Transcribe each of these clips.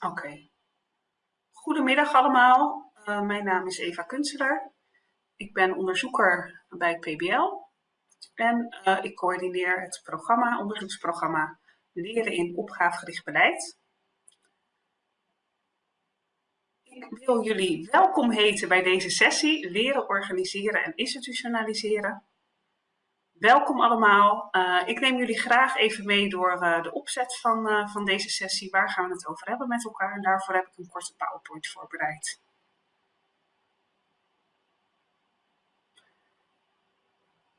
Oké. Goedemiddag allemaal. Uh, mijn naam is Eva Kunstelaar. Ik ben onderzoeker bij PBL en uh, ik coördineer het programma, onderzoeksprogramma Leren in opgavegericht beleid. Ik wil jullie welkom heten bij deze sessie Leren, organiseren en institutionaliseren. Welkom allemaal. Uh, ik neem jullie graag even mee door uh, de opzet van, uh, van deze sessie. Waar gaan we het over hebben met elkaar? En daarvoor heb ik een korte PowerPoint voorbereid.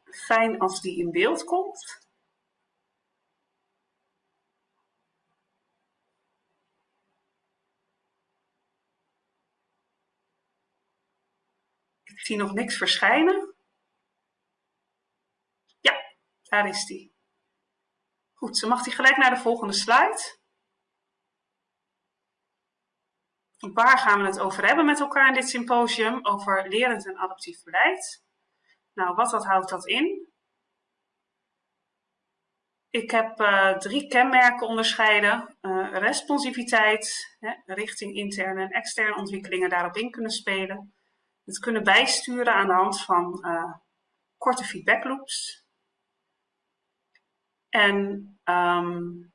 Fijn als die in beeld komt. Ik zie nog niks verschijnen. Daar is die. Goed, dan mag hij gelijk naar de volgende slide. Waar gaan we het over hebben met elkaar in dit symposium? Over lerend en adaptief beleid. Nou, wat, houdt dat in? Ik heb uh, drie kenmerken onderscheiden. Uh, responsiviteit, hè, richting interne en externe ontwikkelingen daarop in kunnen spelen. Het kunnen bijsturen aan de hand van uh, korte feedbackloops. En um,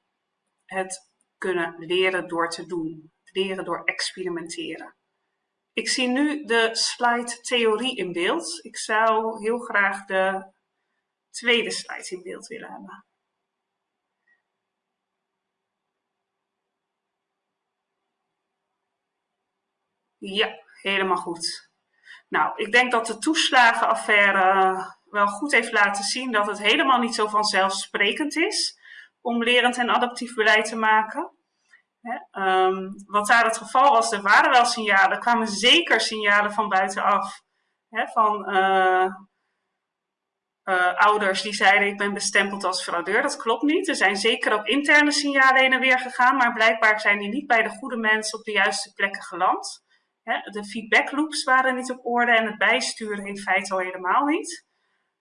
het kunnen leren door te doen, leren door experimenteren. Ik zie nu de slide theorie in beeld. Ik zou heel graag de tweede slide in beeld willen hebben. Ja, helemaal goed. Nou, ik denk dat de toeslagenaffaire wel goed heeft laten zien dat het helemaal niet zo vanzelfsprekend is om lerend en adaptief beleid te maken. um, wat daar het geval was, er waren wel signalen, er kwamen zeker signalen van buitenaf. van uh, uh, ouders die zeiden ik ben bestempeld als fraudeur. Dat klopt niet. Er zijn zeker ook interne signalen heen en weer gegaan, maar blijkbaar zijn die niet bij de goede mensen op de juiste plekken geland. de feedback loops waren niet op orde en het bijsturen in feite al helemaal niet.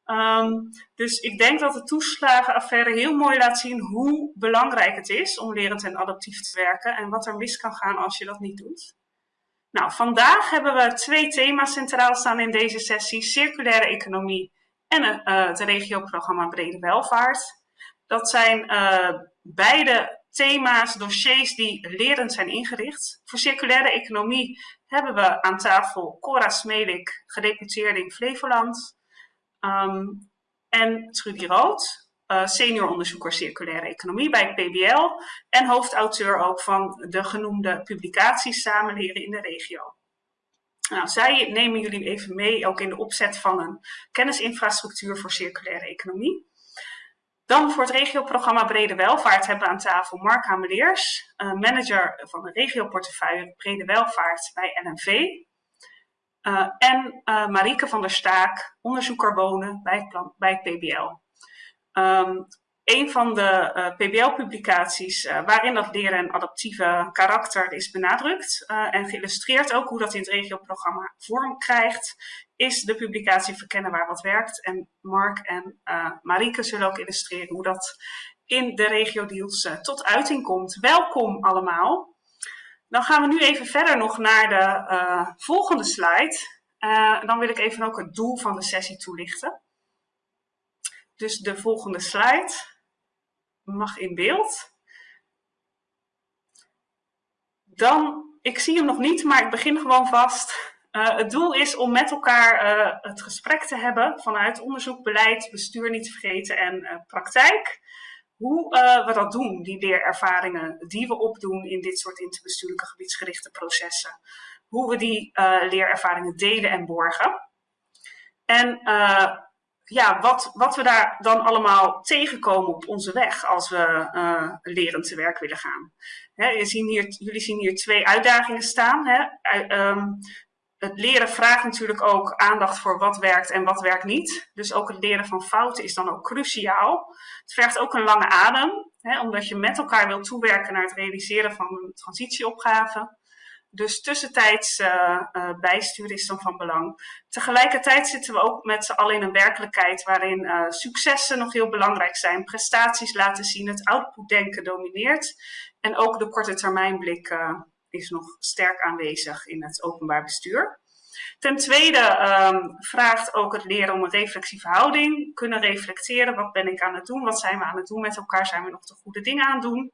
Um, dus ik denk dat de toeslagenaffaire heel mooi laat zien hoe belangrijk het is om lerend en adaptief te werken en wat er mis kan gaan als je dat niet doet. Nou, vandaag hebben we twee thema's centraal staan in deze sessie, circulaire economie en uh, het regioprogramma Brede Welvaart. Dat zijn uh, beide thema's, dossiers die lerend zijn ingericht. Voor circulaire economie hebben we aan tafel Cora Smelik, gedeputeerde in Flevoland. Um, en Trudy Rood, uh, senior onderzoeker circulaire economie bij PBL en hoofdauteur ook van de genoemde publicaties Samenleren in de regio. Nou, zij nemen jullie even mee ook in de opzet van een kennisinfrastructuur voor circulaire economie. Dan voor het regioprogramma Brede Welvaart hebben we aan tafel Mark Hameleers, manager van de regioportefeuille Brede Welvaart bij NMV. Uh, en uh, van der Staak, onderzoeker wonen bij het, bij PBL. Um, een van de eh, PBL-publicaties waarin dat leren en adaptieve karakter is benadrukt en geïllustreerd ook hoe dat in het regioprogramma vorm krijgt, is de publicatie Verkennen waar wat werkt. En Mark en Marieke zullen ook illustreren hoe dat in de regio-deals tot uiting komt. Welkom allemaal. Dan gaan we nu even verder nog naar de uh, volgende slide. Uh, dan wil ik even ook het doel van de sessie toelichten. Dus de volgende slide mag in beeld. Dan, ik zie hem nog niet, maar ik begin gewoon vast. Uh, het doel is om met elkaar het gesprek te hebben vanuit onderzoek, beleid, bestuur niet te vergeten en praktijk hoe uh, we dat doen, die leerervaringen die we opdoen in dit soort interbestuurlijke gebiedsgerichte processen. Hoe we die uh, leerervaringen delen en borgen. En uh, ja, wat, wat we daar dan allemaal tegenkomen op onze weg als we lerend te werk willen gaan. Hè, je zien hier, jullie zien hier twee uitdagingen staan. Hè. Um, het leren vraagt natuurlijk ook aandacht voor wat werkt en wat werkt niet. Dus ook het leren van fouten is dan ook cruciaal. Het vergt ook een lange adem, hè, omdat je met elkaar wil toewerken naar het realiseren van een transitieopgave. Dus tussentijds uh, uh, bijsturen is dan van belang. Tegelijkertijd zitten we ook met z'n allen in een werkelijkheid waarin uh, successen nog heel belangrijk zijn. Prestaties laten zien, het outputdenken domineert. En ook de korte termijnblik is nog sterk aanwezig in het openbaar bestuur. Ten tweede um, vraagt ook het leren om een reflexieve houding. Kunnen reflecteren, wat ben ik aan het doen, wat zijn we aan het doen met elkaar, zijn we nog de goede dingen aan het doen.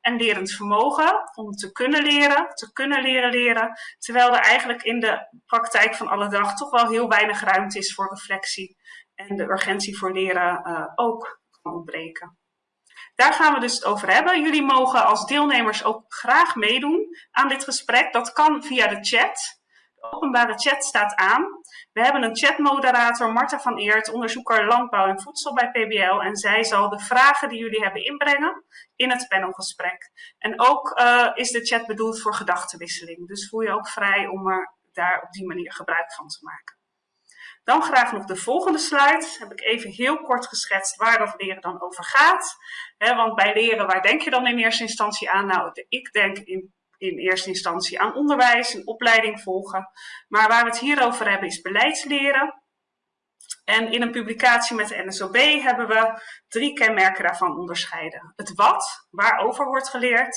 En lerend vermogen om te kunnen leren, te kunnen leren leren. Terwijl er eigenlijk in de praktijk van alle dag toch wel heel weinig ruimte is voor reflectie. En de urgentie voor leren uh, ook kan ontbreken. Daar gaan we dus het over hebben. Jullie mogen als deelnemers ook graag meedoen aan dit gesprek. Dat kan via de chat. De openbare chat staat aan. We hebben een chatmoderator, Marta van Eert, onderzoeker landbouw en voedsel bij PBL. En zij zal de vragen die jullie hebben inbrengen in het panelgesprek. En ook uh, is de chat bedoeld voor gedachtenwisseling. Dus voel je ook vrij om er daar op die manier gebruik van te maken. Dan graag nog de volgende slide. Heb ik even heel kort geschetst waar dat leren dan over gaat. want bij leren, waar denk je dan in eerste instantie aan? Nou, ik denk in, in eerste instantie aan onderwijs, een opleiding volgen. Maar waar we het hier over hebben is beleidsleren. En in een publicatie met de NSOB hebben we drie kenmerken daarvan onderscheiden. Het wat, waarover wordt geleerd.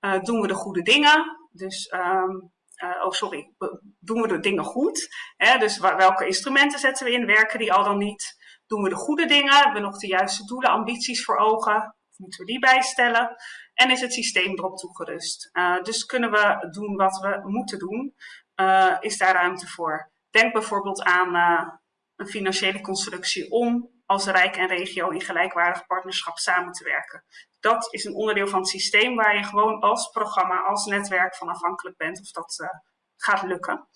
Uh, doen we de goede dingen? Dus um, uh, oh sorry, doen we de dingen goed? Hè? Dus welke instrumenten zetten we in? Werken die al dan niet? Doen we de goede dingen? Hebben we nog de juiste doelen, ambities voor ogen? Moeten we die bijstellen? En is het systeem erop toegerust? Uh, dus kunnen we doen wat we moeten doen? Uh, is daar ruimte voor? Denk bijvoorbeeld aan een financiële constructie om als Rijk en regio in gelijkwaardig partnerschap samen te werken. Dat is een onderdeel van het systeem waar je gewoon als programma, als netwerk van afhankelijk bent of dat uh, gaat lukken.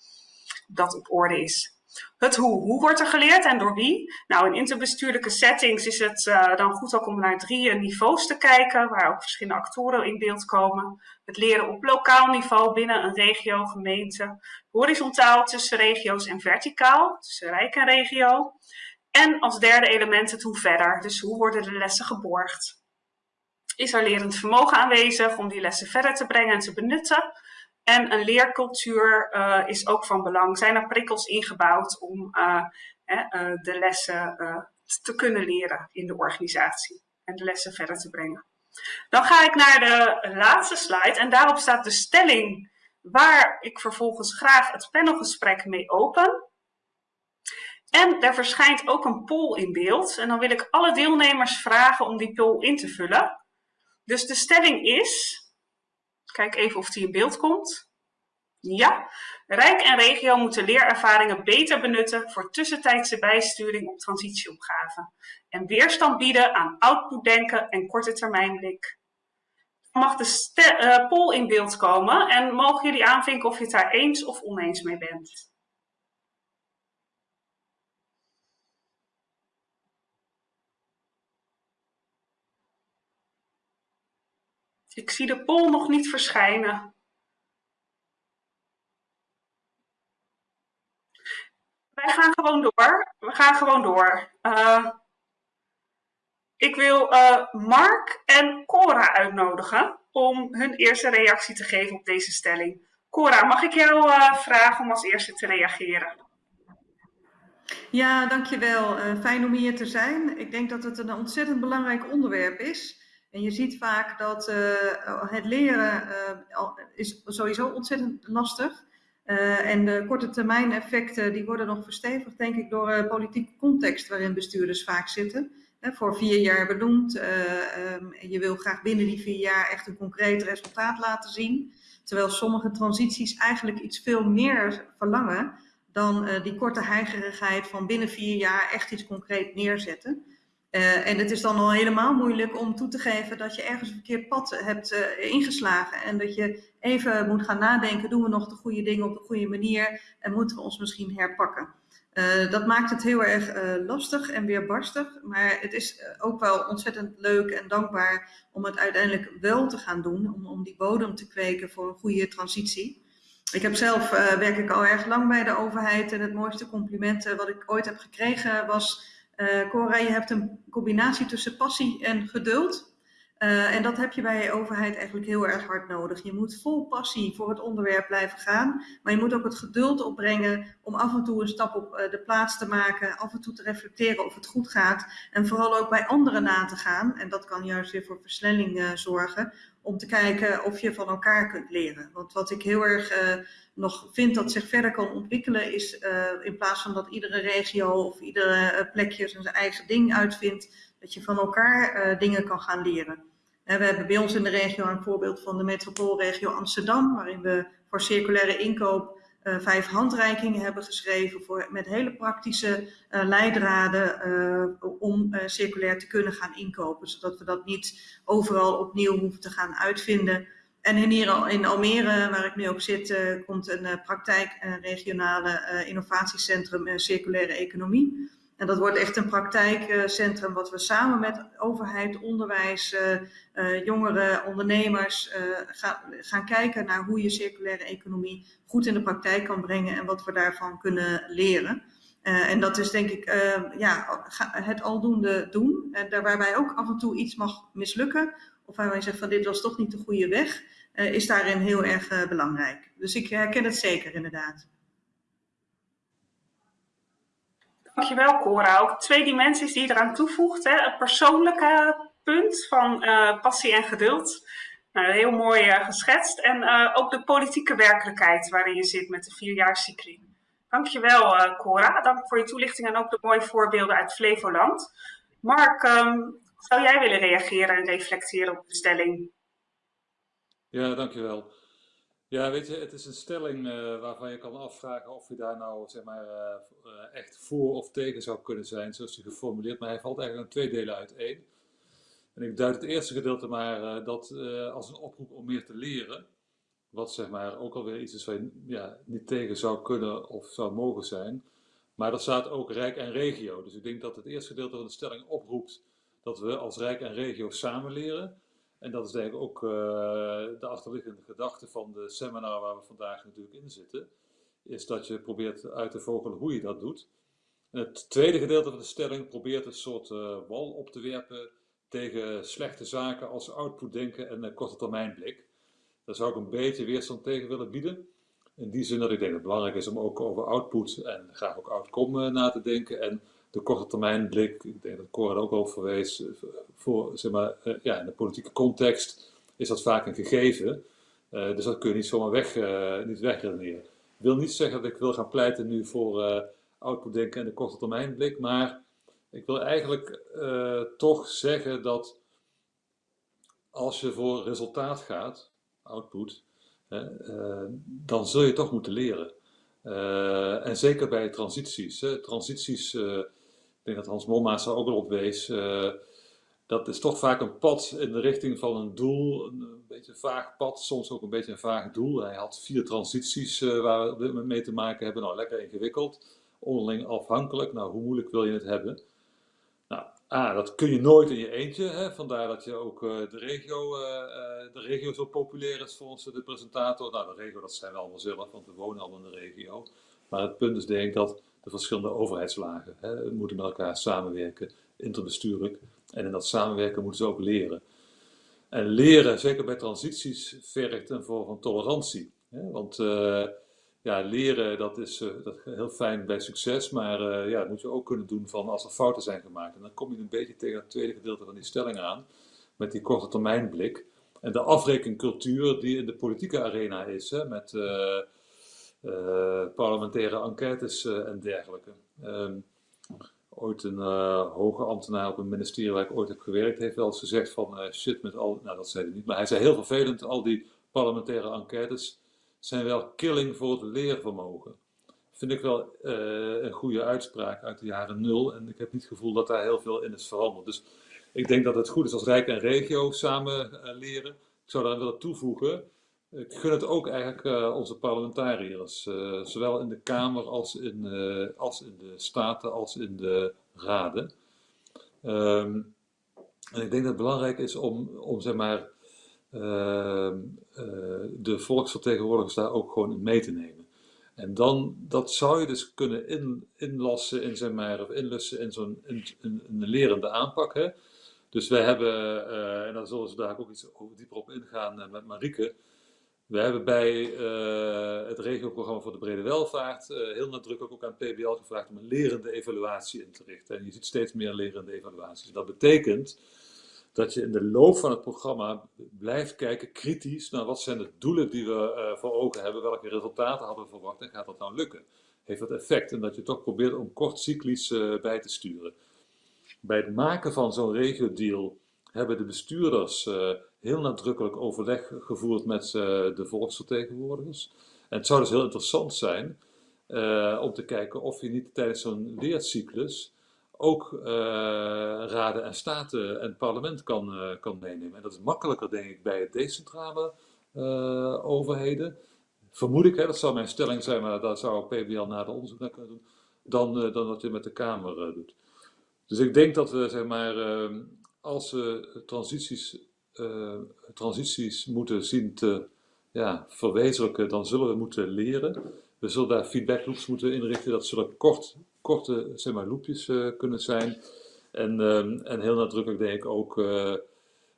Dat op orde is. Het hoe. Hoe wordt er geleerd en door wie? Nou, in interbestuurlijke settings is het uh, dan goed ook om naar drie niveaus te kijken, waar ook verschillende actoren in beeld komen. Het leren op lokaal niveau binnen een regio, gemeente. Horizontaal tussen regio's en verticaal, tussen rijk en regio. En als derde element het hoe verder. Dus hoe worden de lessen geborgd? Is er lerend vermogen aanwezig om die lessen verder te brengen en te benutten? En een leercultuur uh, is ook van belang. Zijn er prikkels ingebouwd om uh, uh, de lessen te kunnen leren in de organisatie en de lessen verder te brengen? Dan ga ik naar de laatste slide en daarop staat de stelling waar ik vervolgens graag het panelgesprek mee open. En er verschijnt ook een poll in beeld. En dan wil ik alle deelnemers vragen om die poll in te vullen. Dus de stelling is, kijk even of die in beeld komt. Ja, Rijk en regio moeten leerervaringen beter benutten voor tussentijdse bijsturing op transitieopgaven. En weerstand bieden aan outputdenken en korte termijnblik. Mag de uh, poll in beeld komen en mogen jullie aanvinken of je het daar eens of oneens mee bent. Ik zie de pol nog niet verschijnen. Wij gaan gewoon door. We gaan gewoon door. Uh, ik wil uh, Mark en Cora uitnodigen om hun eerste reactie te geven op deze stelling. Cora, mag ik jou uh, vragen om als eerste te reageren? Ja, dankjewel. fijn om hier te zijn. Ik denk dat het een ontzettend belangrijk onderwerp is. En je ziet vaak dat uh, het leren uh, is sowieso ontzettend lastig. Uh, en de korte termijn effecten die worden nog verstevigd, denk ik, door de politieke context waarin bestuurders vaak zitten. voor vier jaar benoemd. Um, je wil graag binnen die vier jaar echt een concreet resultaat laten zien. Terwijl sommige transities eigenlijk iets veel meer verlangen dan die korte heigerigheid van binnen vier jaar echt iets concreet neerzetten. Uh, en het is dan al helemaal moeilijk om toe te geven dat je ergens een verkeerd pad hebt uh, ingeslagen. En dat je even moet gaan nadenken, doen we nog de goede dingen op de goede manier en moeten we ons misschien herpakken. Dat maakt het heel erg lastig en weerbarstig, maar het is ook wel ontzettend leuk en dankbaar om het uiteindelijk wel te gaan doen, om, om die bodem te kweken voor een goede transitie. Ik heb zelf, werk ik al erg lang bij de overheid en het mooiste compliment wat ik ooit heb gekregen was uh, Cora, je hebt een combinatie tussen passie en geduld. Uh, en dat heb je bij je overheid eigenlijk heel erg hard nodig. Je moet vol passie voor het onderwerp blijven gaan, maar je moet ook het geduld opbrengen om af en toe een stap op uh, de plaats te maken, af en toe te reflecteren of het goed gaat en vooral ook bij anderen na te gaan. En dat kan juist weer voor versnelling zorgen, om te kijken of je van elkaar kunt leren. Want wat ik heel erg nog vind dat zich verder kan ontwikkelen, is in plaats van dat iedere regio of iedere plekje zijn eigen ding uitvindt, dat je van elkaar dingen kan gaan leren. We hebben bij ons in de regio een voorbeeld van de metropoolregio Amsterdam, waarin we voor circulaire inkoop uh, vijf handreikingen hebben geschreven voor, met hele praktische uh, leidraden uh, om circulair te kunnen gaan inkopen. Zodat we dat niet overal opnieuw hoeven te gaan uitvinden. En in, hier, in Almere, waar ik nu ook zit, komt een praktijk, een regionale innovatiecentrum circulaire economie. En dat wordt echt een praktijkcentrum wat we samen met overheid, onderwijs, uh, uh, jongeren, ondernemers uh, gaan, kijken naar hoe je circulaire economie goed in de praktijk kan brengen en wat we daarvan kunnen leren. en dat is denk ik ja, het aldoende doen. En waarbij ook af en toe iets mag mislukken, of waarbij je zegt van dit was toch niet de goede weg, is daarin heel erg belangrijk. Dus ik herken het zeker inderdaad. Dankjewel Cora. Ook twee dimensies die je eraan toevoegt. Hè. Het persoonlijke punt van uh, passie en geduld. Nou, heel mooi uh, geschetst. En uh, ook de politieke werkelijkheid waarin je zit met de vierjaarscycli. Dankjewel uh, Cora. Dank voor je toelichting en ook de mooie voorbeelden uit Flevoland. Mark, um, zou jij willen reageren en reflecteren op de stelling? Ja, dankjewel. Ja, weet je, het is een stelling uh, waarvan je kan afvragen of je daar nou zeg maar, uh, echt voor of tegen zou kunnen zijn, zoals hij geformuleerd. Maar hij valt eigenlijk in twee delen uiteen. En ik duid het eerste gedeelte maar dat als een oproep om meer te leren, wat zeg maar ook alweer iets is waar je ja, niet tegen zou kunnen of zou mogen zijn. Maar dat staat ook Rijk en Regio. Dus ik denk dat het eerste gedeelte van de stelling oproept dat we als Rijk en Regio samen leren. En dat is eigenlijk ook uh, de achterliggende gedachte van de seminar waar we vandaag natuurlijk in zitten. Is dat je probeert uit te vogelen hoe je dat doet. Het tweede gedeelte van de stelling probeert een soort uh, wal op te werpen tegen slechte zaken als outputdenken en uh, korte termijn blik. Daar zou ik een beetje weerstand tegen willen bieden. In die zin dat ik denk dat het belangrijk is om ook over output en graag ook outcome na te denken. En de korte termijn blik, ik denk dat Cor er ook al eh, voor, zeg maar, uh, ja, in de politieke context is dat vaak een gegeven. Uh, dus dat kun je niet zomaar weg, niet wegredeneren. Ik wil niet zeggen dat ik wil gaan pleiten nu voor outputdenken en de korte termijn blik, maar ik wil eigenlijk toch zeggen dat als je voor resultaat gaat, output, dan zul je toch moeten leren. En zeker bij transities. Hè. Transities ik denk dat Hans Mommaas er ook al op wees. Uh, dat is toch vaak een pad in de richting van een doel, een, beetje een vaag pad, soms ook een beetje een vaag doel. Hij had vier transities waar we mee te maken hebben. Nou, lekker ingewikkeld, onderling afhankelijk. Nou, hoe moeilijk wil je het hebben? Nou, A, dat kun je nooit in je eentje. Hè? Vandaar dat je ook uh, de, regio, de regio zo populair is volgens de presentator. Nou, de regio, dat zijn we allemaal zelf, want we wonen allemaal in de regio. Maar het punt is denk ik dat de verschillende overheidslagen. Hè, moeten met elkaar samenwerken, interbestuurlijk. En in dat samenwerken moeten ze ook leren. En leren, zeker bij transities, vergt een vorm van tolerantie. Hè? Want ja, leren, dat is, uh, dat heel fijn bij succes, maar uh, ja, dat moet je ook kunnen doen van als er fouten zijn gemaakt. En dan kom je een beetje tegen het tweede gedeelte van die stelling aan, met die korte termijn blik. En de afrekencultuur die in de politieke arena is, hè, met eh, parlementaire enquêtes eh, en dergelijke. Um, ooit een hoge ambtenaar op een ministerie waar ik ooit heb gewerkt, heeft wel eens gezegd van shit met al, nou dat zei hij niet, maar hij zei heel vervelend, al die parlementaire enquêtes zijn wel killing voor het leervermogen. Vind ik wel uh, een goede uitspraak uit de jaren nul en ik heb niet het gevoel dat daar heel veel in is veranderd. Dus ik denk dat het goed is als Rijk en Regio samen leren. Ik zou daar willen toevoegen ik gun het ook eigenlijk uh, onze parlementariërs, zowel in de Kamer als in, als in de Staten als in de Raden. Um, en ik denk dat het belangrijk is om, om zeg maar, ehm, de volksvertegenwoordigers daar ook gewoon in mee te nemen. En dan, dat zou je dus kunnen in, inlassen in, zeg maar, of inlussen in zo'n een lerende aanpak. Hè? Dus wij hebben, en daar zullen ze daar ook iets dieper op ingaan met Marieke, we hebben bij het regioprogramma voor de brede welvaart heel nadrukkelijk ook aan PBL gevraagd om een lerende evaluatie in te richten. En je ziet steeds meer lerende evaluaties. Dat betekent dat je in de loop van het programma blijft kijken kritisch naar wat zijn de doelen die we uh, voor ogen hebben, welke resultaten hadden we verwacht en gaat dat nou lukken? Heeft dat effect? En dat je toch probeert om kort cyclisch uh, bij te sturen. Bij het maken van zo'n regio-deal hebben de bestuurders uh, heel nadrukkelijk overleg gevoerd met de volksvertegenwoordigers. En het zou dus heel interessant zijn om te kijken of je niet tijdens zo'n leercyclus ook uh, raden en staten en parlement kan, uh, kan meenemen. En dat is makkelijker, denk ik, bij decentrale uh, overheden. Vermoed ik, hè, dat zou mijn stelling zijn, maar daar zou PBL de onderzoek naar kunnen doen, dan, dan wat je met de Kamer doet. Dus ik denk dat we, zeg maar, als we transities, transities moeten zien te ja, verwezenlijken, dan zullen we moeten leren. We zullen daar feedback loops moeten inrichten. Dat zullen kort korte zeg maar, loopjes uh, kunnen zijn. En, um, en heel nadrukkelijk denk ik ook uh,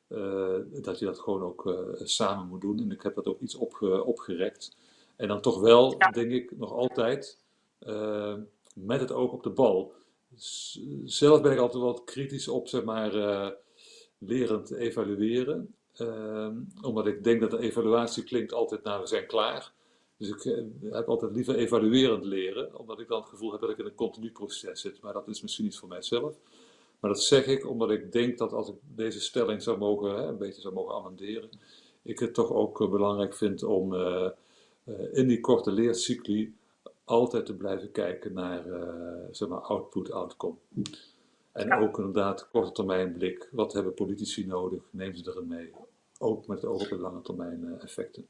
uh, dat je dat gewoon ook samen moet doen. En ik heb dat ook iets op, opgerekt. En dan toch wel, ja. denk ik, nog altijd met het oog op de bal. Z zelf ben ik altijd wat kritisch op, zeg maar, lerend evalueren. Ehm, omdat ik denk dat de evaluatie klinkt altijd naar we zijn klaar. Dus ik eh, heb altijd liever evaluerend leren, omdat ik dan het gevoel heb dat ik in een continu proces zit. Maar dat is misschien niet voor mijzelf. Maar dat zeg ik omdat ik denk dat als ik deze stelling zou mogen, hè, een beetje zou mogen amenderen, ik het toch ook uh, belangrijk vind om uh, uh, in die korte leercycli altijd te blijven kijken naar zeg maar output-outcome. En ja. ook inderdaad korte termijn blik. Wat hebben politici nodig? Neem ze erin mee. Ook met het oog op de lange termijn effecten.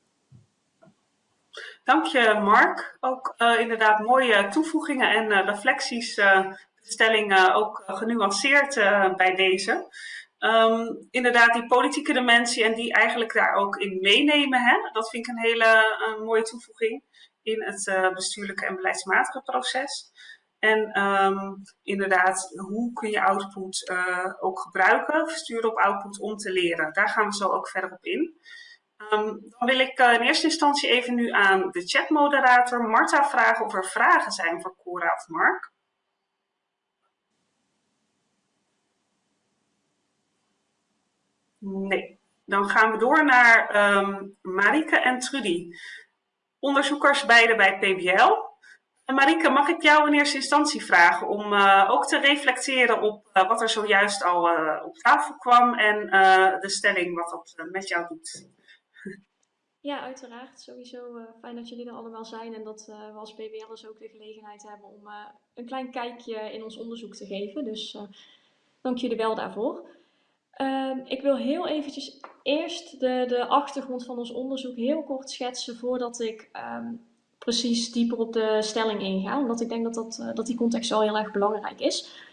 Dank je, Mark. Ook uh, inderdaad mooie toevoegingen en uh, reflecties. Uh, de stelling ook genuanceerd bij deze. Um, inderdaad, die politieke dimensie en die eigenlijk daar ook in meenemen. Hè? Dat vind ik een hele mooie toevoeging in het bestuurlijke en beleidsmatige proces. En um, inderdaad, hoe kun je output ook gebruiken, sturen op output om te leren. Daar gaan we zo ook verder op in. Um, dan wil ik uh, in eerste instantie even nu aan de chatmoderator Marta vragen of er vragen zijn voor Cora of Mark. Nee. Dan gaan we door naar um, Marike en Trudy. Onderzoekers beide bij PBL. En Marike, mag ik jou in eerste instantie vragen om uh, ook te reflecteren op uh, wat er zojuist al op tafel kwam en de stelling wat dat met jou doet? Ja, uiteraard. Sowieso uh, fijn dat jullie er allemaal zijn en dat uh, we als BBL'ers ook de gelegenheid hebben om uh, een klein kijkje in ons onderzoek te geven. Dus dank jullie wel daarvoor. Ehm, ik wil heel eventjes eerst de, de achtergrond van ons onderzoek heel kort schetsen voordat ik um, precies dieper op de stelling inga. Omdat ik denk dat, dat, dat die context wel heel erg belangrijk is.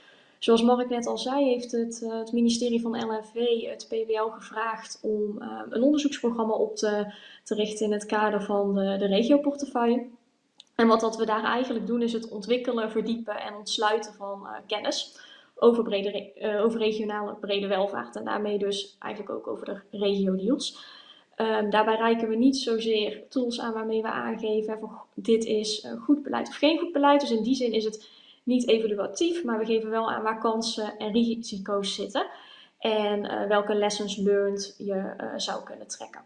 Zoals Mark net al zei, heeft het, uh, het ministerie van LNV het PBL gevraagd om uh, een onderzoeksprogramma op te, te, richten in het kader van de, de regioportefeuille. En wat dat we daar eigenlijk doen is het ontwikkelen, verdiepen en ontsluiten van uh, kennis over, over regionale brede welvaart en daarmee dus eigenlijk ook over de regio-deals. Um, daarbij reiken we niet zozeer tools aan waarmee we aangeven van dit is goed beleid of geen goed beleid. Dus in die zin is het niet evaluatief, maar we geven wel aan waar kansen en risico's zitten en uh, welke lessons learned je uh, zou kunnen trekken.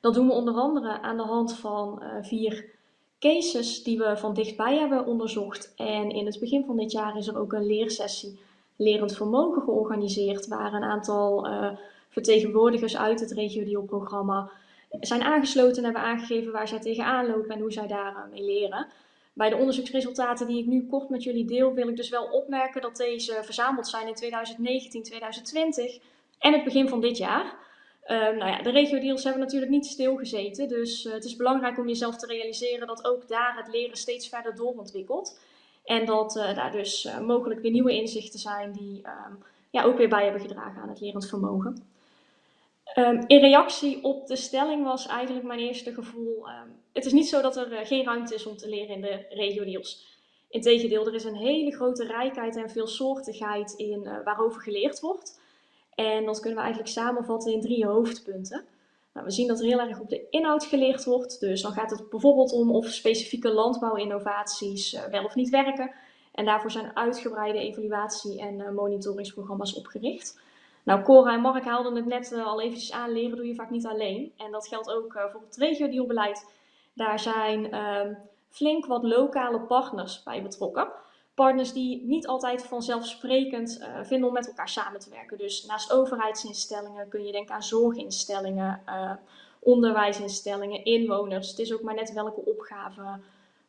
Dat doen we onder andere aan de hand van uh, vier cases die we van dichtbij hebben onderzocht. En in het begin van dit jaar is er ook een leersessie Lerend Vermogen georganiseerd, waar een aantal vertegenwoordigers uit het RegioDeal-programma zijn aangesloten en hebben aangegeven waar zij tegenaan lopen en hoe zij daarmee leren. Bij de onderzoeksresultaten die ik nu kort met jullie deel, wil ik dus wel opmerken dat deze verzameld zijn in 2019, 2020 en het begin van dit jaar. Uh, nou ja, de regio-deals hebben natuurlijk niet stilgezeten, dus uh, het is belangrijk om jezelf te realiseren dat ook daar het leren steeds verder doorontwikkelt. En dat uh, daar dus mogelijk weer nieuwe inzichten zijn die um, ja, ook weer bij hebben gedragen aan het lerend vermogen. Um, in reactie op de stelling was eigenlijk mijn eerste gevoel, um, het is niet zo dat er uh, geen ruimte is om te leren in de regio-deals. Integendeel, er is een hele grote rijkheid en veelsoortigheid in uh, waarover geleerd wordt. En dat kunnen we eigenlijk samenvatten in drie hoofdpunten. Nou, we zien dat er heel erg op de inhoud geleerd wordt. Dus dan gaat het bijvoorbeeld om of specifieke landbouwinnovaties uh, wel of niet werken. En daarvoor zijn uitgebreide evaluatie- en monitoringsprogramma's opgericht. Nou, Cora en Mark haalden het net al eventjes aan, leren doe je vaak niet alleen. En dat geldt ook voor het regio-dealbeleid. Daar zijn ehm, flink wat lokale partners bij betrokken partners die niet altijd vanzelfsprekend uh, vinden om met elkaar samen te werken. Dus naast overheidsinstellingen kun je denken aan zorginstellingen, onderwijsinstellingen, inwoners. Het is ook maar net welke opgave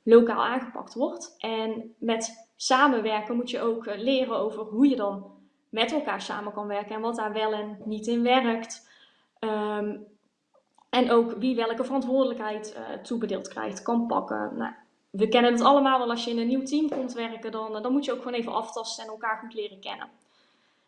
lokaal aangepakt wordt. En met samenwerken moet je ook eh, leren over hoe je dan met elkaar samen kan werken en wat daar wel en niet in werkt. Um, en ook wie welke verantwoordelijkheid uh, toebedeeld krijgt, kan pakken. Nou, we kennen het allemaal wel als je in een nieuw team komt werken, dan, eh, dan moet je ook gewoon even aftasten en elkaar goed leren kennen.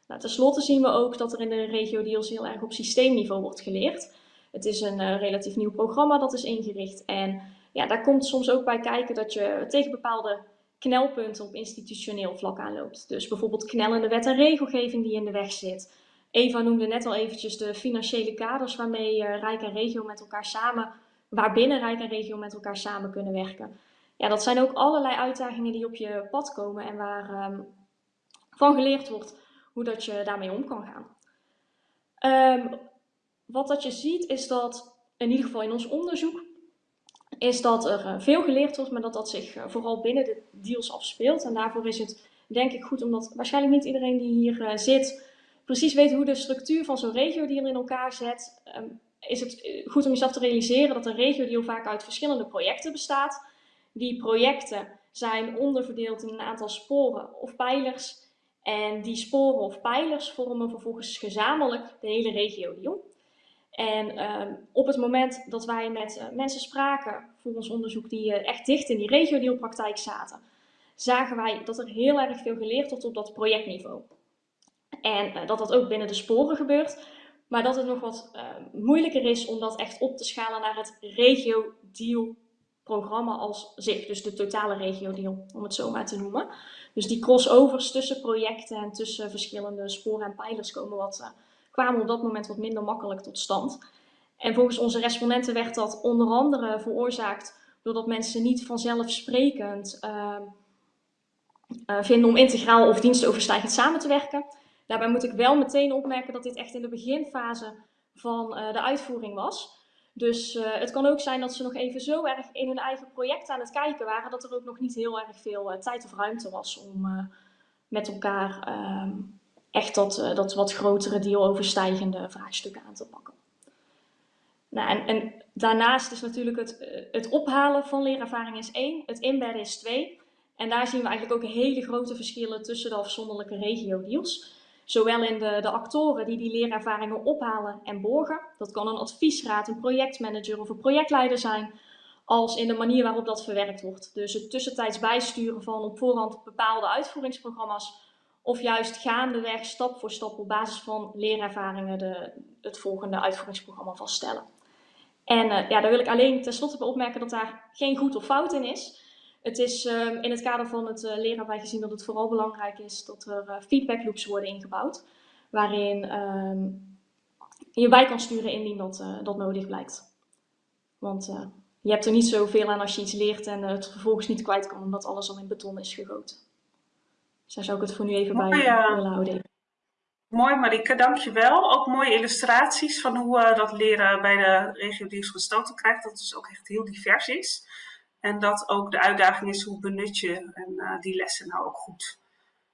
Nou, ten slotte zien we ook dat er in de regio deals heel erg op systeemniveau wordt geleerd. Het is een uh, relatief nieuw programma dat is ingericht en ja, daar komt soms ook bij kijken dat je tegen bepaalde knelpunten op institutioneel vlak aanloopt. Dus bijvoorbeeld knellende wet en regelgeving die in de weg zit. Eva noemde net al eventjes de financiële kaders waarmee uh, Rijk en regio met elkaar samen, waarbinnen Rijk en regio met elkaar samen kunnen werken ja, dat zijn ook allerlei uitdagingen die op je pad komen en waar um, van geleerd wordt hoe dat je daarmee om kan gaan. Um, wat dat je ziet is dat, in ieder geval in ons onderzoek, is dat er uh, veel geleerd wordt, maar dat dat zich uh, vooral binnen de deals afspeelt. En daarvoor is het denk ik goed, omdat waarschijnlijk niet iedereen die hier uh, zit precies weet hoe de structuur van zo'n regio-deal in elkaar zet. Um, is het goed om jezelf te realiseren dat een regio-deal vaak uit verschillende projecten bestaat. Die projecten zijn onderverdeeld in een aantal sporen of pijlers. En die sporen of pijlers vormen vervolgens gezamenlijk de hele regio-deal. En uh, op het moment dat wij met uh, mensen spraken voor ons onderzoek die uh, echt dicht in die regio-dealpraktijk zaten, zagen wij dat er heel erg veel geleerd wordt op dat projectniveau. En eh, dat dat ook binnen de sporen gebeurt, maar dat het nog wat moeilijker is om dat echt op te schalen naar het regio-deal programma als zich, dus de totale regio-deal, om het zo maar te noemen. Dus die crossovers tussen projecten en tussen verschillende sporen en pijlers komen wat, kwamen op dat moment wat minder makkelijk tot stand. En volgens onze respondenten werd dat onder andere veroorzaakt doordat mensen niet vanzelfsprekend uh, uh, vinden om integraal of dienstoverstijgend samen te werken. Daarbij moet ik wel meteen opmerken dat dit echt in de beginfase van de uitvoering was. Dus uh, het kan ook zijn dat ze nog even zo erg in hun eigen project aan het kijken waren, dat er ook nog niet heel erg veel tijd of ruimte was om met elkaar ehm, echt dat, dat wat grotere dealoverstijgende vraagstukken aan te pakken. Nou, en, en, daarnaast is natuurlijk het, het ophalen van leerervaring is één, het inbedden is twee. En daar zien we eigenlijk ook hele grote verschillen tussen de afzonderlijke regio-deals. Zowel in de, de actoren die die leerervaringen ophalen en borgen, dat kan een adviesraad, een projectmanager of een projectleider zijn, als in de manier waarop dat verwerkt wordt. Dus het tussentijds bijsturen van op voorhand bepaalde uitvoeringsprogramma's, of juist gaandeweg, stap voor stap, op basis van leerervaringen de, het volgende uitvoeringsprogramma vaststellen. En uh, ja, daar wil ik alleen tenslotte opmerken dat daar geen goed of fout in is. Het is um, in het kader van het uh, wij gezien dat het vooral belangrijk is dat er uh, feedback loops worden ingebouwd. Waarin um, je bij kan sturen indien dat, dat nodig blijkt. Want je hebt er niet zoveel aan als je iets leert en het vervolgens niet kwijt kan omdat alles al in beton is gegoten. Dus daar zou ik het voor nu even Mooi, bij willen houden. Mooi Marike, dankjewel. Ook mooie illustraties van hoe dat leren bij de regio Diers gestoten krijgt. Dat het dus ook echt heel divers is. En dat ook de uitdaging is hoe benut je en, uh, die lessen nou ook goed.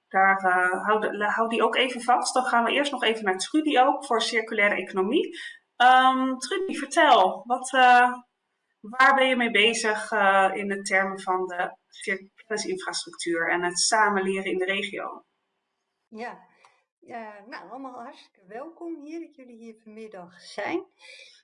Daar uh, hou, hou, die ook even vast. Dan gaan we eerst nog even naar Trudy ook voor circulaire economie. Um, Trudy, vertel, wat, uh, waar ben je mee bezig in de termen van de kennisinfrastructuur en het samenleren in de regio? Ja, nou allemaal hartstikke welkom hier dat jullie hier vanmiddag zijn.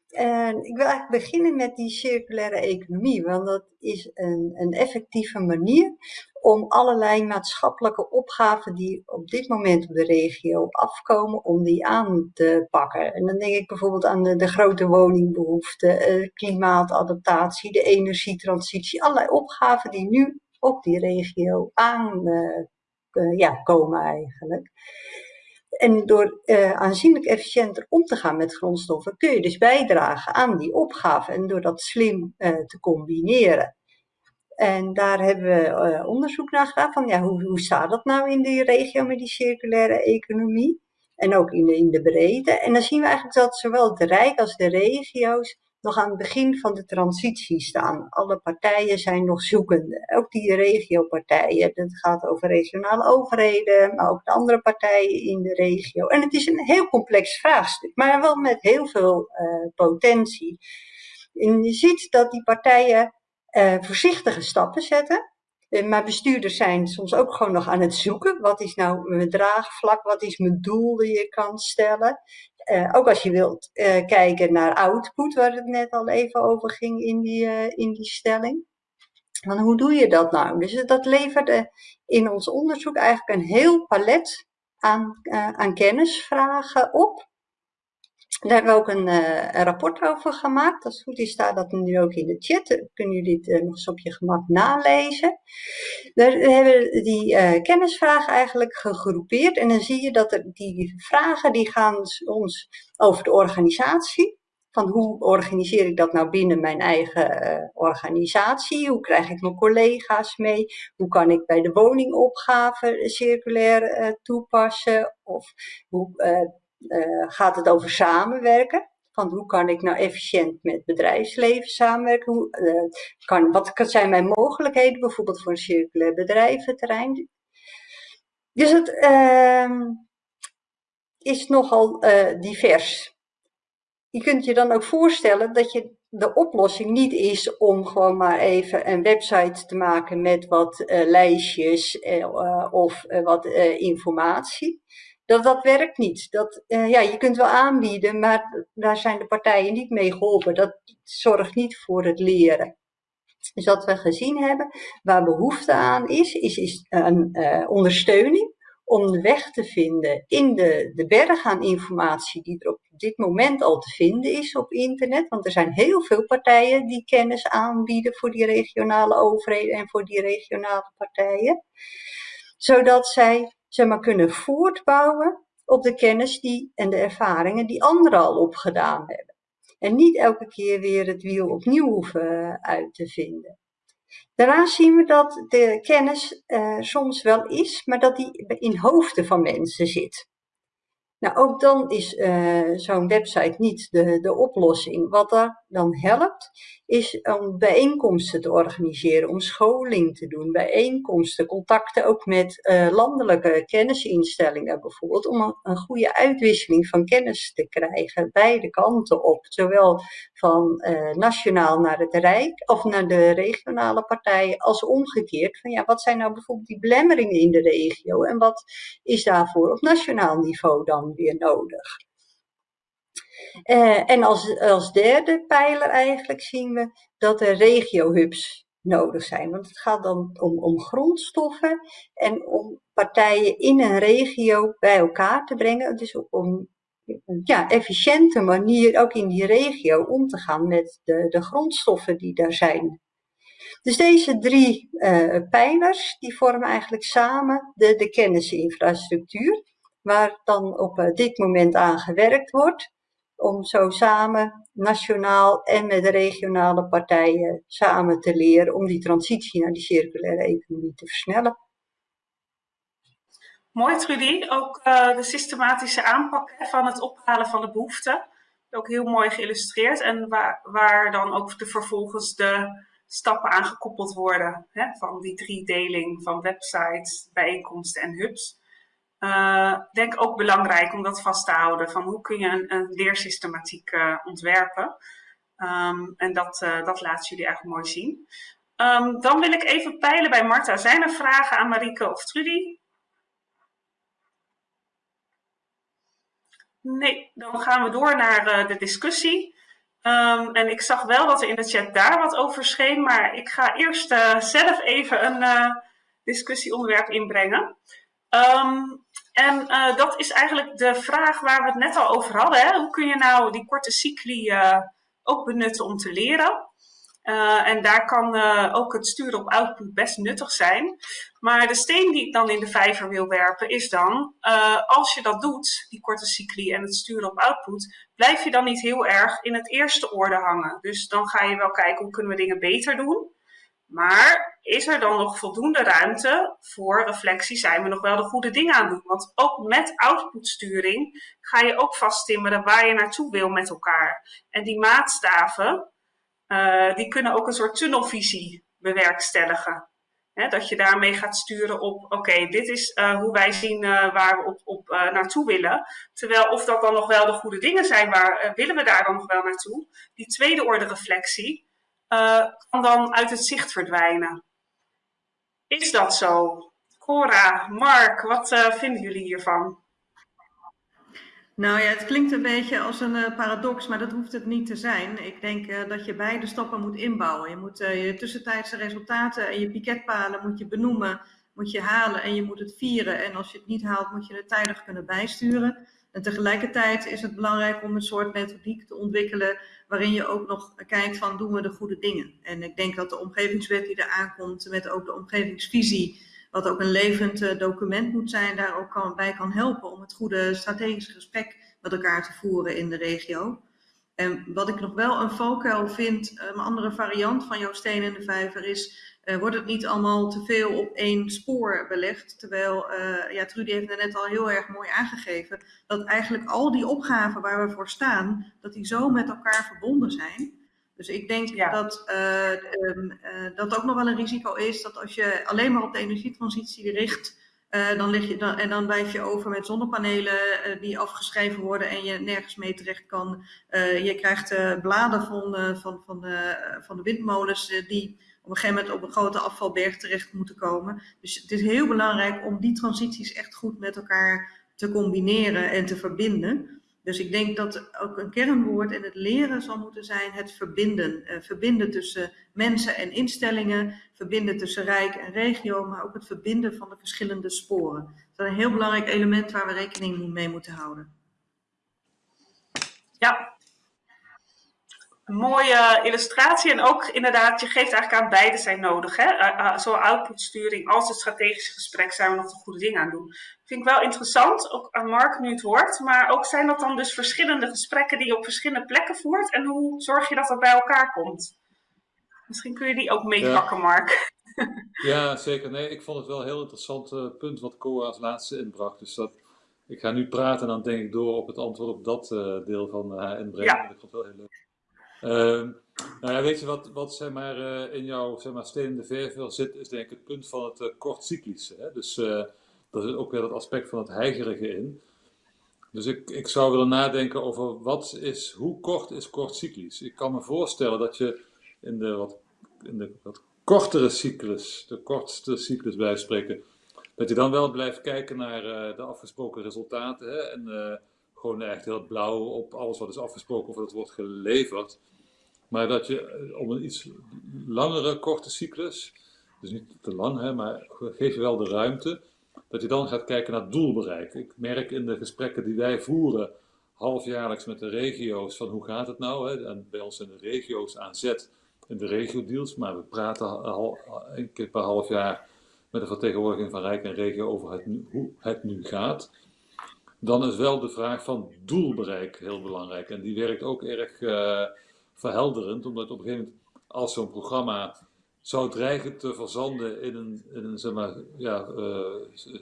En ik wil eigenlijk beginnen met die circulaire economie, want dat is een, een effectieve manier om allerlei maatschappelijke opgaven die op dit moment op de regio afkomen, om die aan te pakken. En dan denk ik bijvoorbeeld aan de, de grote woningbehoefte, eh, klimaatadaptatie, de energietransitie, allerlei opgaven die nu op die regio aankomen uh, uh, ja, eigenlijk. En door uh, aanzienlijk efficiënter om te gaan met grondstoffen kun je dus bijdragen aan die opgave en door dat slim te combineren. En daar hebben we onderzoek naar gedaan van ja, hoe, hoe staat dat nou in die regio met die circulaire economie? En ook in de, in de breedte. En dan zien we eigenlijk dat zowel het Rijk als de regio's nog aan het begin van de transitie staan. Alle partijen zijn nog zoekende. Ook die regiopartijen. Dat gaat over regionale overheden, maar ook de andere partijen in de regio. En het is een heel complex vraagstuk, maar wel met heel veel uh, potentie. En je ziet dat die partijen uh, voorzichtige stappen zetten. Eh, maar bestuurders zijn soms ook gewoon nog aan het zoeken. Wat is nou mijn draagvlak? Wat is mijn doel die je kan stellen? Uh, ook als je wilt uh, kijken naar output, waar het net al even over ging in die, uh, in die stelling. Want hoe doe je dat nou? Dus dat leverde in ons onderzoek eigenlijk een heel palet aan, aan kennisvragen op. Daar hebben we ook een, uh, een, rapport over gemaakt. Als het goed is, staat dat nu ook in de chat. Kunnen jullie het uh, nog eens op je gemak nalezen. Daar hebben we die uh, kennisvragen eigenlijk gegroepeerd. En dan zie je dat er die vragen die gaan ons over de organisatie. Van hoe organiseer ik dat nou binnen mijn eigen organisatie? Hoe krijg ik mijn collega's mee? Hoe kan ik bij de woningopgave circulair toepassen? Of hoe uh, gaat het over samenwerken. Van hoe kan ik nou efficiënt met bedrijfsleven samenwerken? Hoe, uh, kan, wat zijn mijn mogelijkheden bijvoorbeeld voor een circulair bedrijventerrein? Dus het uh, is nogal uh, divers. Je kunt je dan ook voorstellen dat je de oplossing niet is om gewoon maar even een website te maken met wat lijstjes of wat informatie dat, dat werkt niet. Dat, uh, ja, je kunt wel aanbieden, maar daar zijn de partijen niet mee geholpen. Dat zorgt niet voor het leren. Dus wat we gezien hebben, waar behoefte aan is, is, is een uh, ondersteuning om de weg te vinden in de, de berg aan informatie die er op dit moment al te vinden is op internet. Want er zijn heel veel partijen die kennis aanbieden voor die regionale overheden en voor die regionale partijen. Zodat zij zeg maar, kunnen voortbouwen op de kennis die, en de ervaringen die anderen al opgedaan hebben. En niet elke keer weer het wiel opnieuw hoeven eh, uit te vinden. Daarnaast zien we dat de kennis uh, soms wel is, maar dat die in hoofden van mensen zit. Nou, ook dan is uh, zo'n website niet de, de oplossing. Wat er dan helpt, is om bijeenkomsten te organiseren, om scholing te doen, bijeenkomsten, contacten ook met uh, landelijke kennisinstellingen bijvoorbeeld, om een, goede uitwisseling van kennis te krijgen, beide kanten op, zowel van uh, nationaal naar het Rijk of naar de regionale partijen, als omgekeerd van ja, wat zijn nou bijvoorbeeld die belemmeringen in de regio en wat is daarvoor op nationaal niveau dan weer nodig? Uh, en als, als derde pijler eigenlijk zien we dat er regiohubs nodig zijn. Want het gaat dan om, om grondstoffen en om partijen in een regio bij elkaar te brengen. Dus om ja, efficiënte manier ook in die regio om te gaan met de, de grondstoffen die daar zijn. Dus deze drie uh, pijlers die vormen eigenlijk samen de, de kennisinfrastructuur, waar dan op uh, dit moment aan gewerkt wordt om zo samen, nationaal en met de regionale partijen, samen te leren om die transitie naar die circulaire economie te versnellen. Mooi Trudy, ook uh, de systematische aanpak van het ophalen van de behoeften. Ook heel mooi geïllustreerd en waar, waar dan ook de, vervolgens de stappen aan gekoppeld worden. Hè, van die driedeling van websites, bijeenkomsten en hubs uh, denk ook belangrijk om dat vast te houden. Van hoe kun je een, een leersystematiek uh, ontwerpen. Um, en dat, uh, dat laten jullie eigenlijk mooi zien. Um, dan wil ik even peilen bij Marta. Zijn er vragen aan Marike of Trudy? Nee, dan gaan we door naar de discussie. Um, en ik zag wel dat er in de chat daar wat over scheen, maar ik ga eerst zelf even een discussieonderwerp inbrengen. Um, en uh, dat is eigenlijk de vraag waar we het net al over hadden. Hè? Hoe kun je nou die korte cycli uh, ook benutten om te leren? Uh, en daar kan ook het sturen op output best nuttig zijn. Maar de steen die ik dan in de vijver wil werpen is dan, als je dat doet, die korte cycli en het sturen op output, blijf je dan niet heel erg in het eerste orde hangen. Dus dan ga je wel kijken hoe kunnen we dingen beter doen. Maar is er dan nog voldoende ruimte voor reflectie? Zijn we nog wel de goede dingen aan het doen? Want ook met outputsturing ga je ook vasttimmeren waar je naartoe wil met elkaar. En die maatstaven, uh, die kunnen ook een soort tunnelvisie bewerkstelligen. dat je daarmee gaat sturen op, oké, dit is uh, hoe wij zien uh, waar we op, op naartoe willen. Terwijl of dat dan nog wel de goede dingen zijn, waar willen we daar dan nog wel naartoe? Die tweede orde reflectie kan dan uit het zicht verdwijnen. Is dat zo? Cora, Mark, wat vinden jullie hiervan? Nou ja, het klinkt een beetje als een uh, paradox, maar dat hoeft het niet te zijn. Ik denk dat je beide stappen moet inbouwen. Je moet je tussentijdse resultaten en je piketpalen moet je benoemen, moet je halen en je moet het vieren. En als je het niet haalt, moet je het tijdig kunnen bijsturen. En tegelijkertijd is het belangrijk om een soort methodiek te ontwikkelen waarin je ook nog kijkt van doen we de goede dingen. En ik denk dat de omgevingswet die er aankomt met ook de omgevingsvisie wat ook een levend uh, document moet zijn, daar ook kan, bij kan helpen om het goede strategische gesprek met elkaar te voeren in de regio. En wat ik nog wel een valkuil vind, een andere variant van jouw steen in de vijver is, uh, wordt het niet allemaal te veel op één spoor belegd? Terwijl, uh, ja, Trudy heeft er net al heel erg mooi aangegeven, dat eigenlijk al die opgaven waar we voor staan, dat die zo met elkaar verbonden zijn. Dus ik denk dat uh, um, uh, dat ook nog wel een risico is dat als je alleen maar op de energietransitie richt, dan lig je dan, en dan blijf je over met zonnepanelen die afgeschreven worden en je nergens mee terecht kan. je krijgt bladen van, van, van, van de windmolens die op een gegeven moment op een grote afvalberg terecht moeten komen. Dus het is heel belangrijk om die transities echt goed met elkaar te combineren en te verbinden. Dus ik denk dat ook een kernwoord in het leren zal moeten zijn het verbinden. Uh, verbinden tussen mensen en instellingen, verbinden tussen rijk en regio, maar ook het verbinden van de verschillende sporen. Dat is een heel belangrijk element waar we rekening mee moeten houden. Ja, een mooie illustratie. En ook inderdaad, je geeft eigenlijk aan beide zijn nodig. Hè? Uh, zowel outputsturing als het strategische gesprek zijn we nog de goede dingen aan doen. Vind ik wel interessant, ook aan Mark nu het hoort. Maar ook zijn dat dan dus verschillende gesprekken die je op verschillende plekken voert. En hoe zorg je dat dat bij elkaar komt? Misschien kun je die ook meepakken, ja. Mark. ja, zeker. Nee, ik vond het wel een heel interessant uh, punt wat Cora als laatste inbracht. Dus dat, ik ga nu praten en dan denk ik door op het antwoord op dat deel van haar inbrengen. Ja. Ik vond het wel heel leuk. Uh, nou ja, weet je wat, wat zeg maar, uh, in jouw zeg maar, steen in de verf zit, is denk ik het punt van het uh, kortcyclische. Hè? Dus uh, daar zit ook weer dat aspect van het heigerige in. Dus ik, ik zou willen nadenken over wat is, hoe kort is kortcyclisch. Ik kan me voorstellen dat je in de wat, in de wat kortere cyclus, de kortste cyclus blijft spreken, dat je dan wel blijft kijken naar de afgesproken resultaten. Hè? En gewoon echt heel blauw op alles wat is afgesproken of dat wordt geleverd. Maar dat je eh, om een iets langere, korte cyclus, dus niet te lang, hè, maar geef je wel de ruimte, dat je dan gaat kijken naar doelbereik. Ik merk in de gesprekken die wij voeren, halfjaarlijks met de regio's, van hoe gaat het nou? Hè? En bij ons in de regio's aan zet in de regio-deals, maar we praten al een keer per half jaar met de vertegenwoordiging van Rijk en Regio over het hoe het nu gaat. Dan is wel de vraag van doelbereik heel belangrijk. En die werkt ook erg uh, verhelderend, omdat op een gegeven moment, als zo'n programma zou dreigen te verzanden in een, in een zeg maar, ja, uh,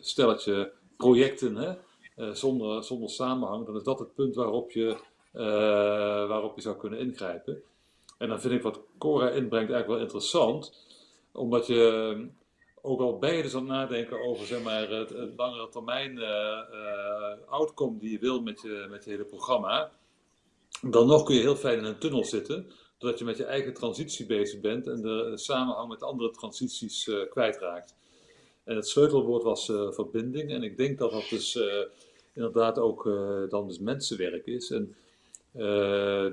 stelletje projecten, hè? Uh, zonder, zonder samenhang, dan is dat het punt waarop je, waarop je zou kunnen ingrijpen. En dan vind ik wat Cora inbrengt eigenlijk wel interessant, omdat je ook al ben je dus aan nadenken over zeg maar, het, langere termijn outcome die je wil met je, met je hele programma, dan nog kun je heel fijn in een tunnel zitten, doordat je met je eigen transitie bezig bent en de samenhang met andere transities uh, kwijtraakt. En het sleutelwoord was verbinding en ik denk dat dat dus inderdaad ook dan dus mensenwerk is. En,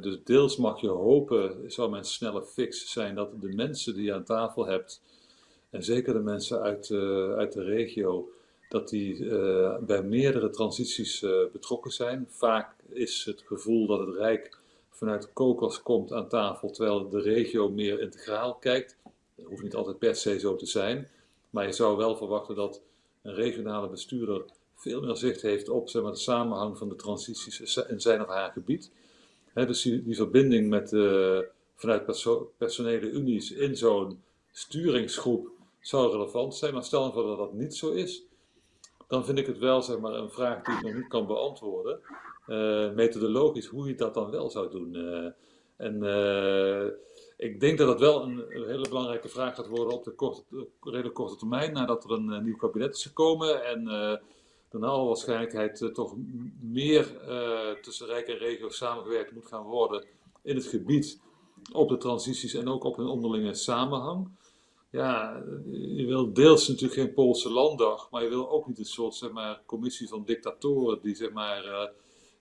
dus deels mag je hopen, zou mijn snelle fix zijn, dat de mensen die je aan tafel hebt, en zeker de mensen uit, uit de regio, dat die uh, bij meerdere transities uh, betrokken zijn. Vaak is het gevoel dat het Rijk vanuit kokos komt aan tafel, terwijl de regio meer integraal kijkt. Dat hoeft niet altijd per se zo te zijn, maar je zou wel verwachten dat een regionale bestuurder veel meer zicht heeft op zeg maar, de samenhang van de transities in zijn of haar gebied. He, dus die, verbinding met, vanuit perso personele unies in zo'n sturingsgroep zou relevant zijn. Maar stel voor dat dat niet zo is, dan vind ik het wel zeg maar, een vraag die ik nog niet kan beantwoorden. Uh, methodologisch, hoe je dat dan wel zou doen. Uh, en uh, ik denk dat dat wel een, hele belangrijke vraag gaat worden op de korte, redelijk korte termijn, nadat er een, nieuw kabinet is gekomen. En dan alle waarschijnlijkheid toch meer tussen Rijk en regio samengewerkt moet gaan worden in het gebied op de transities en ook op een onderlinge samenhang ja, je wil deels natuurlijk geen Poolse landdag, maar je wil ook niet een soort zeg maar, commissie van dictatoren die zeg maar, uh,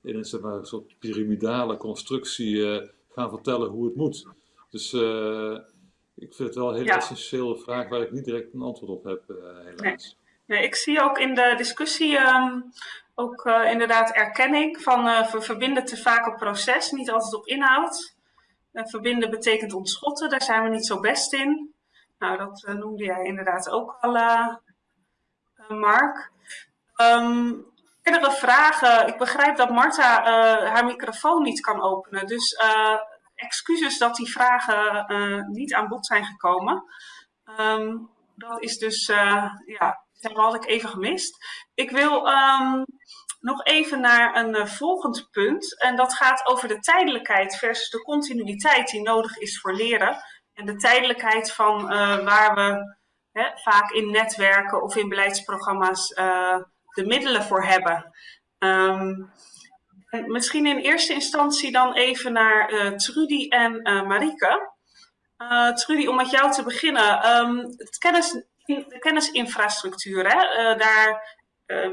in een, zeg maar, soort piramidale constructie uh, gaan vertellen hoe het moet. Dus uh, ik vind het wel een hele ja. essentiële vraag waar ik niet direct een antwoord op heb, helaas. Nee. nee. ik zie ook in de discussie um, ook inderdaad erkenning van we verbinden te vaak op proces, niet altijd op inhoud. verbinden betekent ontschotten, daar zijn we niet zo best in. Nou, dat uh, noemde jij inderdaad ook al, uh, Mark. Um, verdere vragen. Ik begrijp dat Marta haar microfoon niet kan openen. Dus excuses dat die vragen niet aan bod zijn gekomen. Um, dat is dus, ja, dat had ik even gemist. Ik wil um, nog even naar een volgend punt. En dat gaat over de tijdelijkheid versus de continuïteit die nodig is voor leren. En de tijdelijkheid van uh, waar we hè, vaak in netwerken of in beleidsprogramma's uh, de middelen voor hebben. En misschien in eerste instantie dan even naar uh, Trudy en Marike. Trudy, om met jou te beginnen. Um, het kennis, de kennisinfrastructuur, hè, daar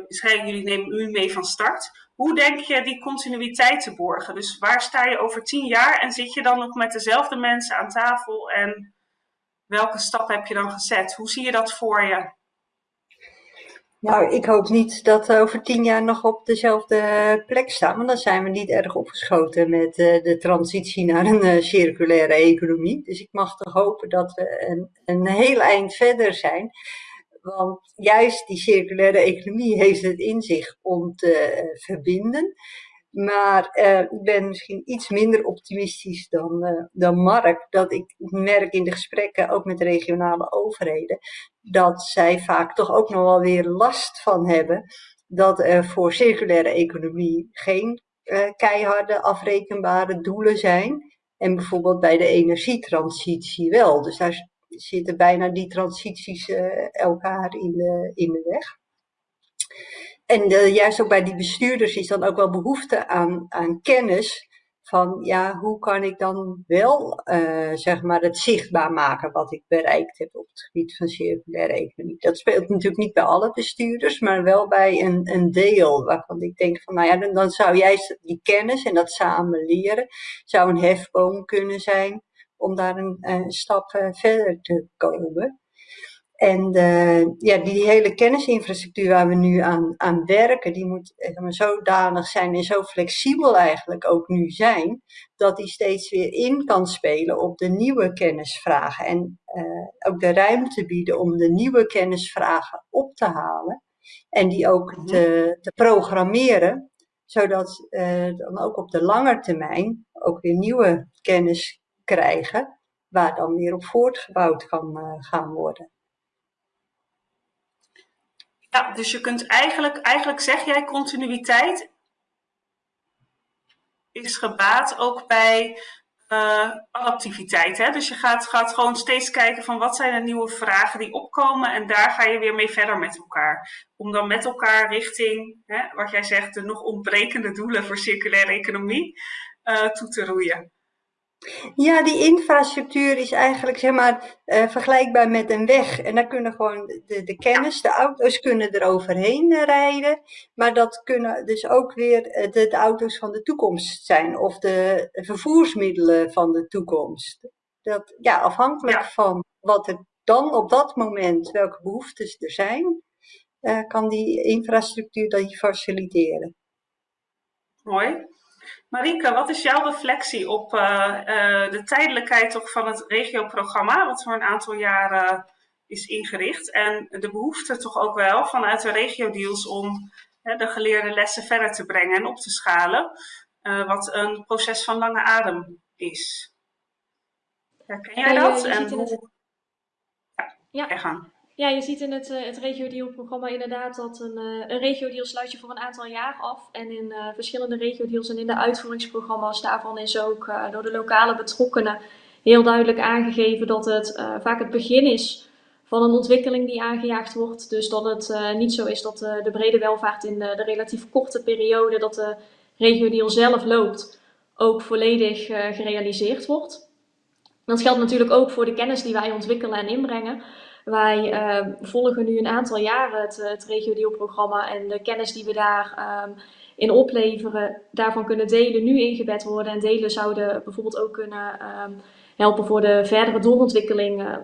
zijn jullie nemen u mee van start. Hoe denk je die continuïteit te borgen? Dus waar sta je over tien jaar en zit je dan nog met dezelfde mensen aan tafel en welke stap heb je dan gezet? Hoe zie je dat voor je? Nou, ik hoop niet dat we over tien jaar nog op dezelfde plek staan, want dan zijn we niet erg opgeschoten met uh, de transitie naar een circulaire economie. Dus ik mag toch hopen dat we een, een heel eind verder zijn. Want juist die circulaire economie heeft het in zich om te uh, verbinden. Maar uh, ik ben misschien iets minder optimistisch dan, uh, dan Mark. Dat ik merk in de gesprekken, ook met regionale overheden, dat zij vaak toch ook nog wel weer last van hebben dat er voor circulaire economie geen keiharde afrekenbare doelen zijn. En bijvoorbeeld bij de energietransitie wel. Dus daar zitten bijna die transities uh, elkaar in de, in de weg. En uh, juist ook bij die bestuurders is dan ook wel behoefte aan, aan kennis van ja, hoe kan ik dan wel uh, zeg maar het zichtbaar maken wat ik bereikt heb op het gebied van circulaire economie. Dat speelt natuurlijk niet bij alle bestuurders, maar wel bij een, een deel waarvan ik denk van nou ja, dan, dan zou juist die kennis en dat samen leren, zou een hefboom kunnen zijn om daar een, een stap uh, verder te komen. En uh, ja, die hele kennisinfrastructuur waar we nu aan, aan werken, die moet maar, zodanig zijn en zo flexibel eigenlijk ook nu zijn, dat die steeds weer in kan spelen op de nieuwe kennisvragen. En ook de ruimte bieden om de nieuwe kennisvragen op te halen en die ook mhm. te, te programmeren, zodat uh, dan ook op de lange termijn ook weer nieuwe kennis krijgen, waar dan weer op voortgebouwd kan uh, gaan worden. Ja, dus je kunt eigenlijk, eigenlijk zeg jij continuïteit is gebaat ook bij uh, adaptiviteit. Hè? Dus je gaat, gaat gewoon steeds kijken van wat zijn de nieuwe vragen die opkomen en daar ga je weer mee verder met elkaar. Om dan met elkaar richting, hè, wat jij zegt, de nog ontbrekende doelen voor circulaire economie uh, toe te roeien. Ja, die infrastructuur is eigenlijk zeg maar uh, vergelijkbaar met een weg. En daar kunnen gewoon de, de kennis, de auto's kunnen er overheen uh, rijden. Maar dat kunnen dus ook weer uh, de, de, auto's van de toekomst zijn. Of de vervoersmiddelen van de toekomst. Dat, ja, afhankelijk ja. van wat er dan op dat moment, welke behoeftes er zijn, kan die infrastructuur dat faciliteren. Mooi. Marike, wat is jouw reflectie op uh, uh, de tijdelijkheid toch van het regioprogramma, wat voor een aantal jaren is ingericht, en de behoefte toch ook wel vanuit de regio-deals om de geleerde lessen verder te brengen en op te schalen, wat een proces van lange adem is? Herken jij dat? en hoe... Ja. gang. Ja, je ziet in het, uh, het regio-deal-programma inderdaad dat een, uh, een regio-deal sluit je voor een aantal jaar af. En in uh, verschillende regio-deals en in de uitvoeringsprogramma's daarvan is ook door de lokale betrokkenen heel duidelijk aangegeven dat het vaak het begin is van een ontwikkeling die aangejaagd wordt. Dus dat het niet zo is dat de brede welvaart in de, de, relatief korte periode dat de regio-deal zelf loopt, ook volledig gerealiseerd wordt. Dat geldt natuurlijk ook voor de kennis die wij ontwikkelen en inbrengen. Wij uh, volgen nu een aantal jaren het, het regio-deal-programma en de kennis die we daar um, in opleveren, daarvan kunnen delen nu ingebed worden. En delen zouden bijvoorbeeld ook kunnen um, helpen voor de verdere doorontwikkeling uh,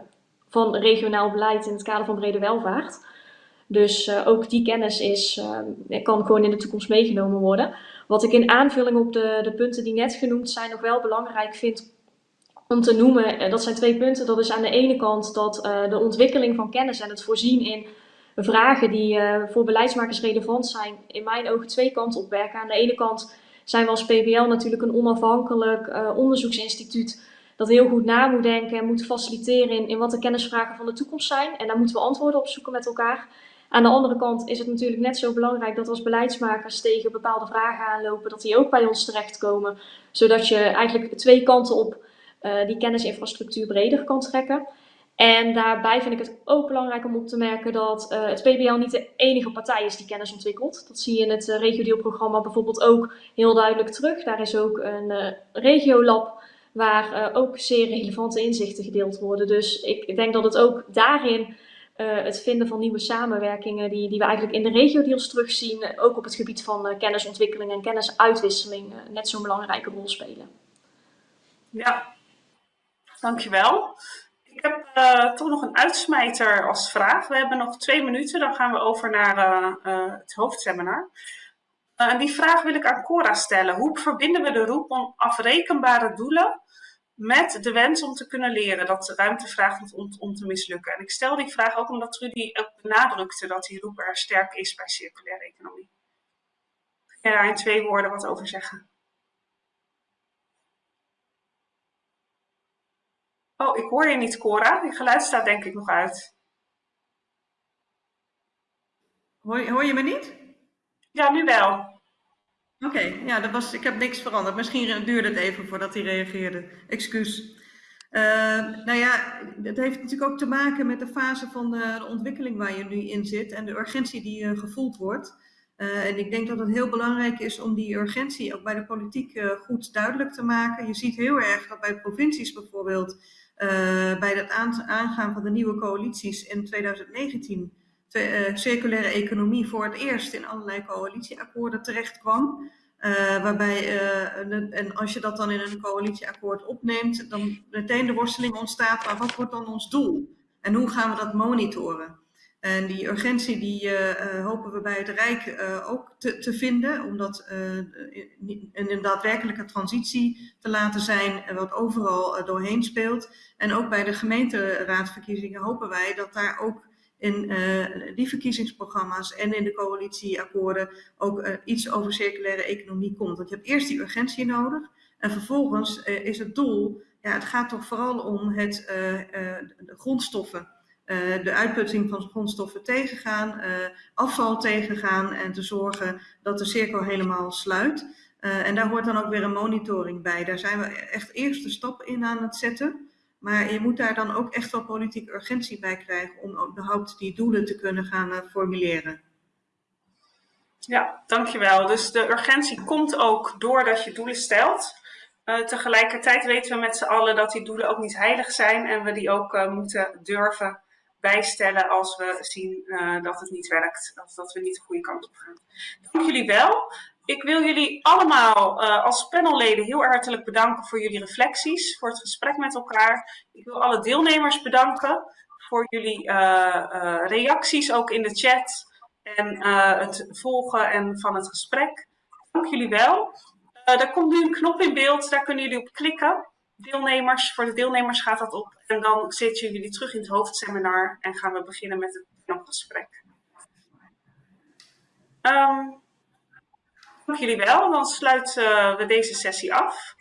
van regionaal beleid in het kader van brede welvaart. Dus ook die kennis is, kan gewoon in de toekomst meegenomen worden. Wat ik in aanvulling op de, de punten die net genoemd zijn nog wel belangrijk vind om te noemen, eh, dat zijn twee punten. Dat is aan de ene kant dat uh, de ontwikkeling van kennis en het voorzien in vragen die uh, voor beleidsmakers relevant zijn, in mijn ogen twee kanten op werken. Aan de ene kant zijn we als PBL natuurlijk een onafhankelijk onderzoeksinstituut dat heel goed na moet denken en moet faciliteren in, in wat de kennisvragen van de toekomst zijn. En daar moeten we antwoorden op zoeken met elkaar. Aan de andere kant is het natuurlijk net zo belangrijk dat als beleidsmakers tegen bepaalde vragen aanlopen, dat die ook bij ons terechtkomen. Zodat je eigenlijk twee kanten op uh, die kennisinfrastructuur breder kan trekken. En daarbij vind ik het ook belangrijk om op te merken dat uh, het PBL niet de enige partij is die kennis ontwikkelt. Dat zie je in het uh, regio bijvoorbeeld ook heel duidelijk terug. Daar is ook een uh, regiolab waar ook zeer relevante inzichten gedeeld worden. Dus ik denk dat het ook daarin het vinden van nieuwe samenwerkingen die, die we eigenlijk in de regiodeals terugzien, ook op het gebied van kennisontwikkeling en kennisuitwisseling net zo'n belangrijke rol spelen. Ja, Dankjewel. Ik heb uh, toch nog een uitsmijter als vraag. We hebben nog twee minuten, dan gaan we over naar uh, uh, het hoofdseminar. Die vraag wil ik aan Cora stellen. Hoe verbinden we de roep om afrekenbare doelen met de wens om te kunnen leren, dat de ruimte vraagt om, om te mislukken? En ik stel die vraag ook omdat Trudy ook benadrukte dat die roep er sterk is bij circulaire economie. Kun je daar in twee woorden wat over zeggen? Oh, ik hoor je niet, Cora. Je geluid staat denk ik nog uit. Hoor je, hoor je me niet? Ja, nu wel. Oké, ja, dat was, ik heb niks veranderd. Misschien duurde het even voordat hij reageerde. Excuus. Uh, nou ja, het heeft natuurlijk ook te maken met de fase van de, de ontwikkeling waar je nu in zit en de urgentie die uh, gevoeld wordt. Uh, en ik denk dat het heel belangrijk is om die urgentie ook bij de politiek goed duidelijk te maken. Je ziet heel erg dat bij provincies bijvoorbeeld bij het aangaan van de nieuwe coalities in 2019 uh, circulaire economie voor het eerst in allerlei coalitieakkoorden terecht kwam. Uh, waarbij, uh, en als je dat dan in een coalitieakkoord opneemt, dan meteen de worsteling ontstaat, maar wat wordt dan ons doel? En hoe gaan we dat monitoren? En die urgentie die uh, hopen we bij het Rijk uh, ook te, te, vinden, om dat in, een daadwerkelijke transitie te laten zijn, wat overal doorheen speelt. En ook bij de gemeenteraadverkiezingen hopen wij dat daar ook in die verkiezingsprogramma's en in de coalitieakkoorden ook iets over circulaire economie komt. Want je hebt eerst die urgentie nodig en vervolgens is het doel, ja, het gaat toch vooral om het, de grondstoffen uh, de uitputting van grondstoffen tegengaan, uh, afval tegengaan en te zorgen dat de cirkel helemaal sluit. Uh, en daar hoort dan ook weer een monitoring bij. Daar zijn we echt eerste stap in aan het zetten. Maar je moet daar dan ook echt wel politieke urgentie bij krijgen om überhaupt die doelen te kunnen gaan formuleren. Ja, dankjewel. Dus de urgentie komt ook doordat je doelen stelt. Tegelijkertijd weten we met z'n allen dat die doelen ook niet heilig zijn en we die ook moeten durven bijstellen als we zien uh, dat het niet werkt. Of dat we niet de goede kant op gaan. Dank jullie wel. Ik wil jullie allemaal uh, als panelleden heel hartelijk bedanken voor jullie reflecties, voor het gesprek met elkaar. Ik wil alle deelnemers bedanken voor jullie uh, reacties, ook in de chat en het volgen en van het gesprek. Dank jullie wel. er komt nu een knop in beeld, daar kunnen jullie op klikken deelnemers, voor de deelnemers gaat dat op. En dan zitten jullie terug in het hoofdseminar en gaan we beginnen met het panelgesprek. Um, dank jullie wel. Dan sluiten we deze sessie af.